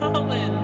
Colin,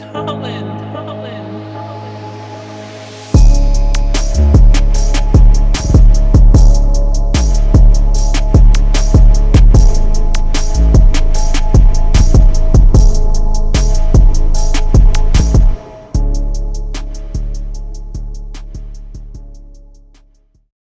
Colin, Colin.